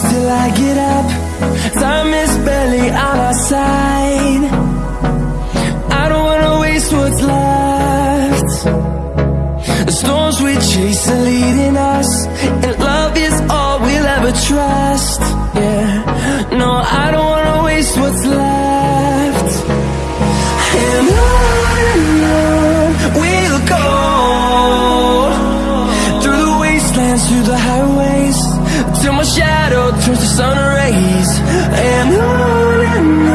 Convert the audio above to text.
till I get up. Time is barely on our side. I don't wanna waste what's left. The storms we chase are leading us And love is all we'll ever trust To the highways. Till my shadow turns to sun rays. And on and on